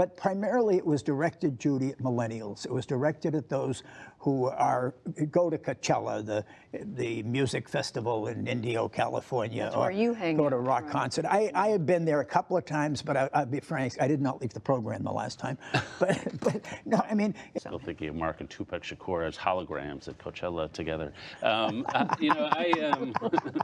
but primarily it was directed, Judy, at millennials. It was directed at those who are go to Coachella, the the music festival in Indio, California. That's where you hang Go to a rock right. concert. I, I have been there a couple of times, but I'll be frank, I did not leave the program the last time. But, but no, I mean, Still thinking of Mark and Tupac Shakur as holograms at Coachella together. Um, uh, you know, I. Um,